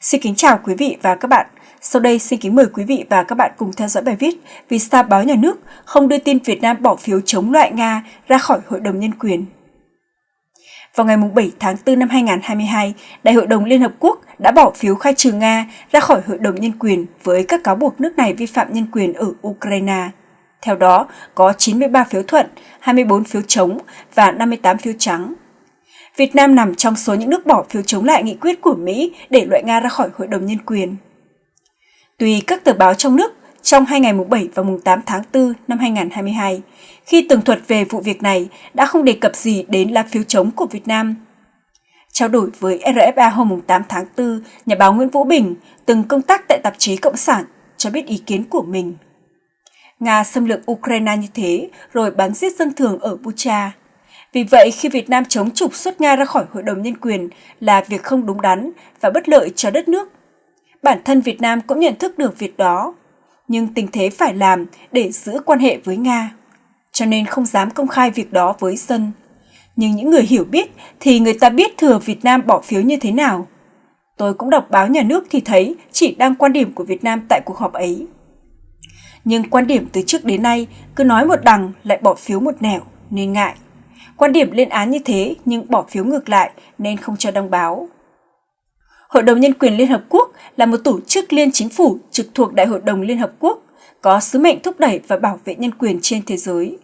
Xin kính chào quý vị và các bạn. Sau đây xin kính mời quý vị và các bạn cùng theo dõi bài viết Vì sao báo nhà nước không đưa tin Việt Nam bỏ phiếu chống loại Nga ra khỏi Hội đồng Nhân quyền. Vào ngày 7 tháng 4 năm 2022, Đại hội đồng Liên Hợp Quốc đã bỏ phiếu khai trừ Nga ra khỏi Hội đồng Nhân quyền với các cáo buộc nước này vi phạm nhân quyền ở Ukraine. Theo đó, có 93 phiếu thuận, 24 phiếu chống và 58 phiếu trắng. Việt Nam nằm trong số những nước bỏ phiếu chống lại nghị quyết của Mỹ để loại Nga ra khỏi Hội đồng Nhân quyền. Tùy các tờ báo trong nước, trong hai ngày mùng 7 và mùng 8 tháng 4 năm 2022, khi tường thuật về vụ việc này đã không đề cập gì đến lá phiếu chống của Việt Nam. Trao đổi với RFA hôm 8 tháng 4, nhà báo Nguyễn Vũ Bình, từng công tác tại tạp chí Cộng sản, cho biết ý kiến của mình. Nga xâm lược Ukraine như thế rồi bắn giết dân thường ở Bucha. Vì vậy, khi Việt Nam chống trục xuất Nga ra khỏi Hội đồng Nhân quyền là việc không đúng đắn và bất lợi cho đất nước. Bản thân Việt Nam cũng nhận thức được việc đó, nhưng tình thế phải làm để giữ quan hệ với Nga, cho nên không dám công khai việc đó với dân. Nhưng những người hiểu biết thì người ta biết thừa Việt Nam bỏ phiếu như thế nào. Tôi cũng đọc báo nhà nước thì thấy chỉ đăng quan điểm của Việt Nam tại cuộc họp ấy. Nhưng quan điểm từ trước đến nay cứ nói một đằng lại bỏ phiếu một nẻo nên ngại. Quan điểm lên án như thế nhưng bỏ phiếu ngược lại nên không cho đăng báo. Hội đồng Nhân quyền Liên Hợp Quốc là một tổ chức liên chính phủ trực thuộc Đại hội đồng Liên Hợp Quốc, có sứ mệnh thúc đẩy và bảo vệ nhân quyền trên thế giới.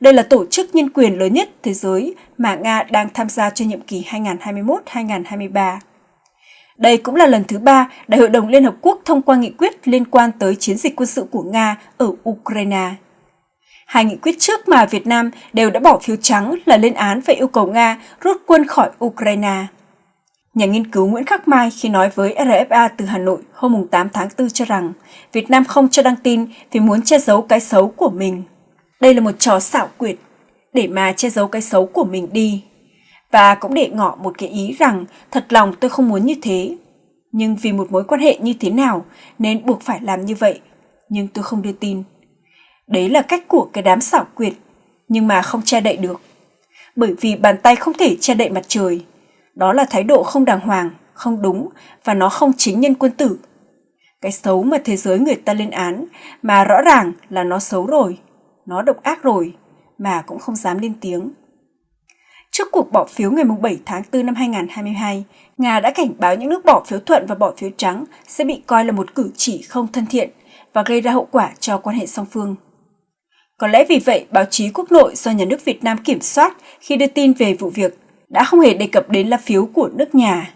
Đây là tổ chức nhân quyền lớn nhất thế giới mà Nga đang tham gia cho nhiệm kỳ 2021-2023. Đây cũng là lần thứ ba Đại hội đồng Liên Hợp Quốc thông qua nghị quyết liên quan tới chiến dịch quân sự của Nga ở Ukraine. Hai nghị quyết trước mà Việt Nam đều đã bỏ phiếu trắng là lên án và yêu cầu Nga rút quân khỏi Ukraine. Nhà nghiên cứu Nguyễn Khắc Mai khi nói với RFA từ Hà Nội hôm 8 tháng 4 cho rằng Việt Nam không cho đăng tin vì muốn che giấu cái xấu của mình. Đây là một trò xảo quyệt, để mà che giấu cái xấu của mình đi. Và cũng để ngỏ một cái ý rằng thật lòng tôi không muốn như thế. Nhưng vì một mối quan hệ như thế nào nên buộc phải làm như vậy. Nhưng tôi không đưa tin. Đấy là cách của cái đám xảo quyệt, nhưng mà không che đậy được. Bởi vì bàn tay không thể che đậy mặt trời. Đó là thái độ không đàng hoàng, không đúng và nó không chính nhân quân tử. Cái xấu mà thế giới người ta lên án mà rõ ràng là nó xấu rồi, nó độc ác rồi mà cũng không dám lên tiếng. Trước cuộc bỏ phiếu ngày 7 tháng 4 năm 2022, Nga đã cảnh báo những nước bỏ phiếu thuận và bỏ phiếu trắng sẽ bị coi là một cử chỉ không thân thiện và gây ra hậu quả cho quan hệ song phương. Có lẽ vì vậy, báo chí quốc nội do nhà nước Việt Nam kiểm soát khi đưa tin về vụ việc đã không hề đề cập đến lá phiếu của nước nhà.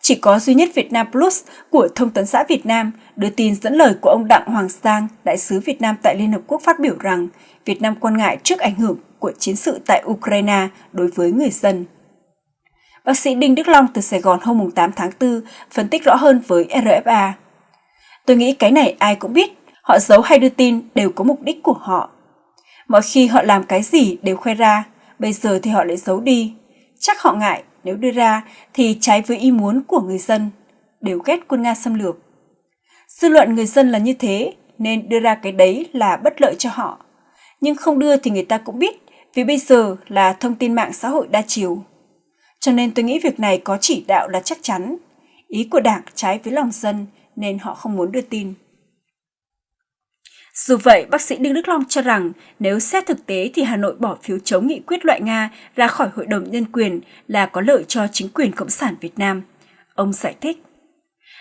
Chỉ có duy nhất Việt Nam Plus của Thông tấn xã Việt Nam đưa tin dẫn lời của ông Đặng Hoàng Sang, đại sứ Việt Nam tại Liên Hợp Quốc phát biểu rằng Việt Nam quan ngại trước ảnh hưởng của chiến sự tại Ukraine đối với người dân. Bác sĩ Đinh Đức Long từ Sài Gòn hôm 8 tháng 4 phân tích rõ hơn với RFA. Tôi nghĩ cái này ai cũng biết, họ giấu hay đưa tin đều có mục đích của họ. Mọi khi họ làm cái gì đều khoe ra, bây giờ thì họ lại giấu đi. Chắc họ ngại nếu đưa ra thì trái với ý muốn của người dân, đều ghét quân Nga xâm lược. Dư luận người dân là như thế nên đưa ra cái đấy là bất lợi cho họ. Nhưng không đưa thì người ta cũng biết vì bây giờ là thông tin mạng xã hội đa chiều. Cho nên tôi nghĩ việc này có chỉ đạo là chắc chắn. Ý của đảng trái với lòng dân nên họ không muốn đưa tin. Dù vậy, bác sĩ Đinh Đức Long cho rằng nếu xét thực tế thì Hà Nội bỏ phiếu chống nghị quyết loại Nga ra khỏi Hội đồng Nhân quyền là có lợi cho chính quyền Cộng sản Việt Nam. Ông giải thích.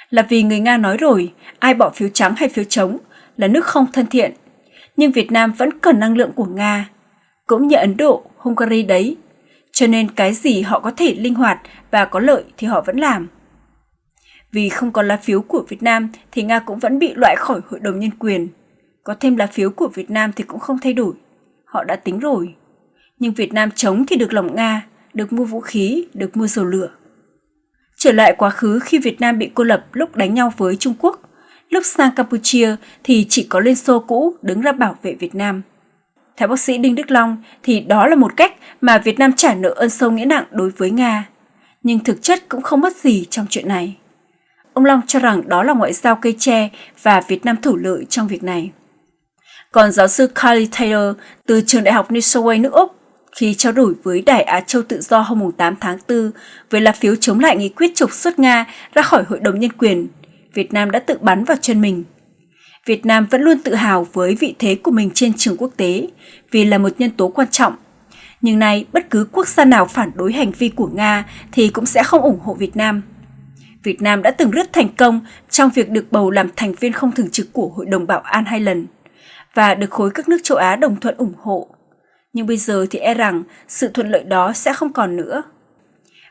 Là vì người Nga nói rồi, ai bỏ phiếu trắng hay phiếu chống là nước không thân thiện. Nhưng Việt Nam vẫn cần năng lượng của Nga, cũng như Ấn Độ, Hungary đấy. Cho nên cái gì họ có thể linh hoạt và có lợi thì họ vẫn làm. Vì không có lá phiếu của Việt Nam thì Nga cũng vẫn bị loại khỏi Hội đồng Nhân quyền. Có thêm lá phiếu của Việt Nam thì cũng không thay đổi. Họ đã tính rồi. Nhưng Việt Nam chống thì được lòng Nga, được mua vũ khí, được mua dầu lửa. Trở lại quá khứ khi Việt Nam bị cô lập lúc đánh nhau với Trung Quốc, lúc sang Campuchia thì chỉ có Liên Xô cũ đứng ra bảo vệ Việt Nam. Theo bác sĩ Đinh Đức Long thì đó là một cách mà Việt Nam trả nợ ơn sâu nghĩa nặng đối với Nga. Nhưng thực chất cũng không mất gì trong chuyện này. Ông Long cho rằng đó là ngoại giao cây tre và Việt Nam thủ lợi trong việc này. Còn giáo sư Carly Taylor từ trường đại học New South Wales nước Úc Khi trao đổi với Đài Á Châu Tự Do hôm 8 tháng 4 về lá phiếu chống lại nghị quyết trục xuất Nga ra khỏi Hội đồng Nhân quyền, Việt Nam đã tự bắn vào chân mình. Việt Nam vẫn luôn tự hào với vị thế của mình trên trường quốc tế vì là một nhân tố quan trọng. Nhưng nay, bất cứ quốc gia nào phản đối hành vi của Nga thì cũng sẽ không ủng hộ Việt Nam. Việt Nam đã từng rất thành công trong việc được bầu làm thành viên không thường trực của Hội đồng Bảo an hai lần và được khối các nước châu Á đồng thuận ủng hộ. Nhưng bây giờ thì e rằng sự thuận lợi đó sẽ không còn nữa.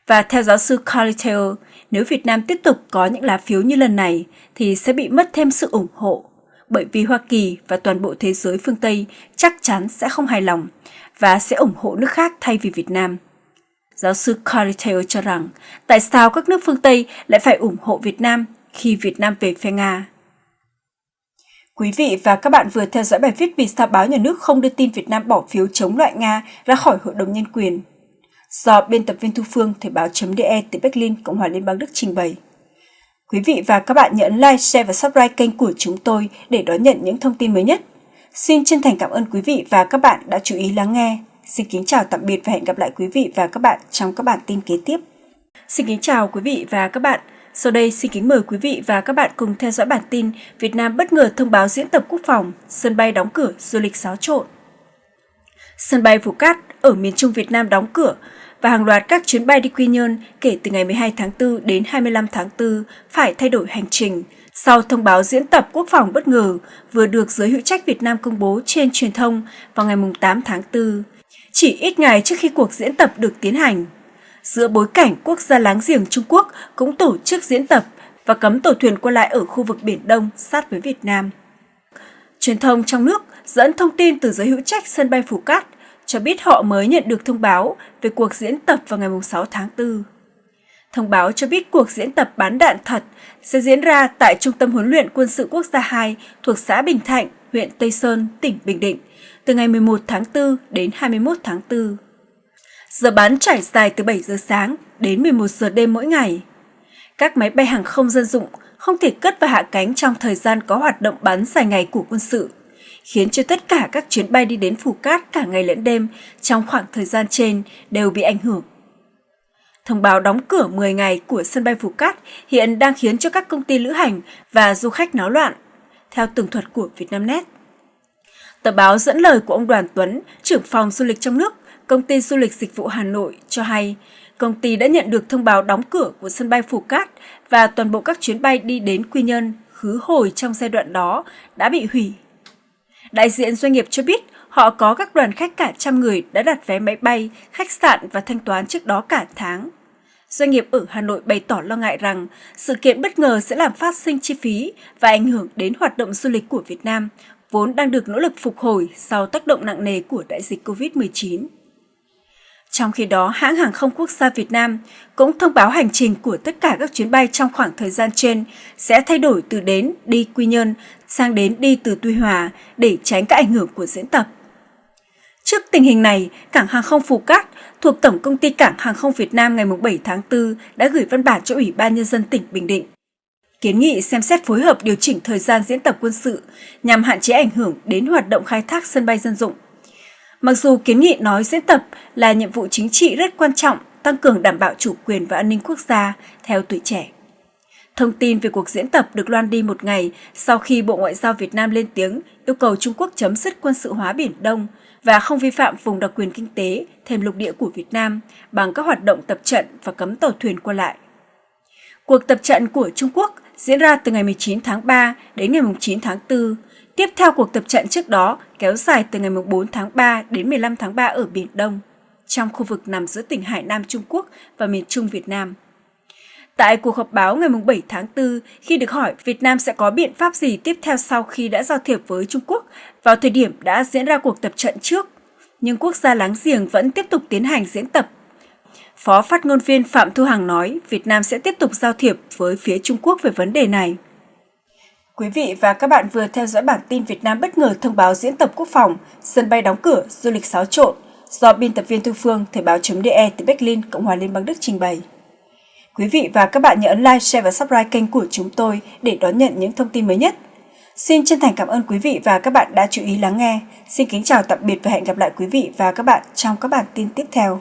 Và theo giáo sư Carly Taylor, nếu Việt Nam tiếp tục có những lá phiếu như lần này thì sẽ bị mất thêm sự ủng hộ, bởi vì Hoa Kỳ và toàn bộ thế giới phương Tây chắc chắn sẽ không hài lòng và sẽ ủng hộ nước khác thay vì Việt Nam. Giáo sư Carly Taylor cho rằng tại sao các nước phương Tây lại phải ủng hộ Việt Nam khi Việt Nam về phe Nga. Quý vị và các bạn vừa theo dõi bài viết vì sao báo nhà nước không đưa tin Việt Nam bỏ phiếu chống loại Nga ra khỏi Hội đồng Nhân quyền do biên tập viên Thu Phương Thời báo.de từ Berlin, Cộng hòa Liên bang Đức trình bày. Quý vị và các bạn nhấn like, share và subscribe kênh của chúng tôi để đón nhận những thông tin mới nhất. Xin chân thành cảm ơn quý vị và các bạn đã chú ý lắng nghe. Xin kính chào tạm biệt và hẹn gặp lại quý vị và các bạn trong các bản tin kế tiếp. Xin kính chào quý vị và các bạn. Sau đây xin kính mời quý vị và các bạn cùng theo dõi bản tin Việt Nam bất ngờ thông báo diễn tập quốc phòng, sân bay đóng cửa, du lịch xáo trộn. Sân bay Phú Cát ở miền Trung Việt Nam đóng cửa và hàng loạt các chuyến bay đi Quy Nhơn kể từ ngày 12 tháng 4 đến 25 tháng 4 phải thay đổi hành trình sau thông báo diễn tập quốc phòng bất ngờ vừa được giới hữu trách Việt Nam công bố trên truyền thông vào ngày 8 tháng 4, chỉ ít ngày trước khi cuộc diễn tập được tiến hành. Giữa bối cảnh quốc gia láng giềng Trung Quốc cũng tổ chức diễn tập và cấm tàu thuyền qua lại ở khu vực Biển Đông sát với Việt Nam. Truyền thông trong nước dẫn thông tin từ giới hữu trách sân bay Phú Cát cho biết họ mới nhận được thông báo về cuộc diễn tập vào ngày 6 tháng 4. Thông báo cho biết cuộc diễn tập bán đạn thật sẽ diễn ra tại Trung tâm huấn luyện quân sự quốc gia 2 thuộc xã Bình Thạnh, huyện Tây Sơn, tỉnh Bình Định, từ ngày 11 tháng 4 đến 21 tháng 4. Giờ bán trải dài từ 7 giờ sáng đến 11 giờ đêm mỗi ngày. Các máy bay hàng không dân dụng không thể cất và hạ cánh trong thời gian có hoạt động bắn dài ngày của quân sự khiến cho tất cả các chuyến bay đi đến Phù Cát cả ngày lẫn đêm trong khoảng thời gian trên đều bị ảnh hưởng. Thông báo đóng cửa 10 ngày của sân bay phủ Cát hiện đang khiến cho các công ty lữ hành và du khách náo loạn, theo tường thuật của Vietnamnet. Tờ báo dẫn lời của ông Đoàn Tuấn, trưởng phòng du lịch trong nước, công ty du lịch dịch vụ Hà Nội cho hay, công ty đã nhận được thông báo đóng cửa của sân bay Phù Cát và toàn bộ các chuyến bay đi đến Quy Nhơn, khứ hồi trong giai đoạn đó đã bị hủy Đại diện doanh nghiệp cho biết họ có các đoàn khách cả trăm người đã đặt vé máy bay, khách sạn và thanh toán trước đó cả tháng. Doanh nghiệp ở Hà Nội bày tỏ lo ngại rằng sự kiện bất ngờ sẽ làm phát sinh chi phí và ảnh hưởng đến hoạt động du lịch của Việt Nam, vốn đang được nỗ lực phục hồi sau tác động nặng nề của đại dịch COVID-19. Trong khi đó, hãng hàng không quốc gia Việt Nam cũng thông báo hành trình của tất cả các chuyến bay trong khoảng thời gian trên sẽ thay đổi từ đến đi Quy Nhơn sang đến đi từ Tuy Hòa để tránh các ảnh hưởng của diễn tập. Trước tình hình này, Cảng hàng không Phú Cát thuộc Tổng công ty Cảng hàng không Việt Nam ngày 7 tháng 4 đã gửi văn bản cho Ủy ban Nhân dân tỉnh Bình Định. Kiến nghị xem xét phối hợp điều chỉnh thời gian diễn tập quân sự nhằm hạn chế ảnh hưởng đến hoạt động khai thác sân bay dân dụng Mặc dù kiến nghị nói diễn tập là nhiệm vụ chính trị rất quan trọng, tăng cường đảm bảo chủ quyền và an ninh quốc gia theo tuổi trẻ. Thông tin về cuộc diễn tập được loan đi một ngày sau khi Bộ Ngoại giao Việt Nam lên tiếng yêu cầu Trung Quốc chấm dứt quân sự hóa Biển Đông và không vi phạm vùng đặc quyền kinh tế thêm lục địa của Việt Nam bằng các hoạt động tập trận và cấm tàu thuyền qua lại. Cuộc tập trận của Trung Quốc diễn ra từ ngày 19 tháng 3 đến ngày 9 tháng 4 Tiếp theo cuộc tập trận trước đó kéo dài từ ngày 4 tháng 3 đến 15 tháng 3 ở Biển Đông, trong khu vực nằm giữa tỉnh Hải Nam Trung Quốc và miền Trung Việt Nam. Tại cuộc họp báo ngày 7 tháng 4, khi được hỏi Việt Nam sẽ có biện pháp gì tiếp theo sau khi đã giao thiệp với Trung Quốc vào thời điểm đã diễn ra cuộc tập trận trước, nhưng quốc gia láng giềng vẫn tiếp tục tiến hành diễn tập. Phó phát ngôn viên Phạm Thu Hằng nói Việt Nam sẽ tiếp tục giao thiệp với phía Trung Quốc về vấn đề này. Quý vị và các bạn vừa theo dõi bản tin Việt Nam bất ngờ thông báo diễn tập quốc phòng, sân bay đóng cửa, du lịch xáo trộn do biên tập viên Thu Phương, Thời báo.de từ Berlin, Cộng hòa Liên bang Đức trình bày. Quý vị và các bạn nhớ ấn like, share và subscribe kênh của chúng tôi để đón nhận những thông tin mới nhất. Xin chân thành cảm ơn quý vị và các bạn đã chú ý lắng nghe. Xin kính chào tạm biệt và hẹn gặp lại quý vị và các bạn trong các bản tin tiếp theo.